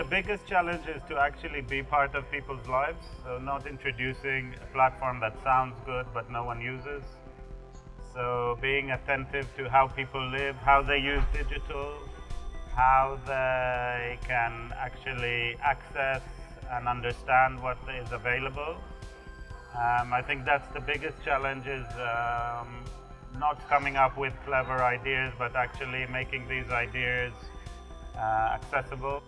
The biggest challenge is to actually be part of people's lives. So not introducing a platform that sounds good but no one uses. So being attentive to how people live, how they use digital, how they can actually access and understand what is available. Um, I think that's the biggest challenge is um, not coming up with clever ideas, but actually making these ideas uh, accessible.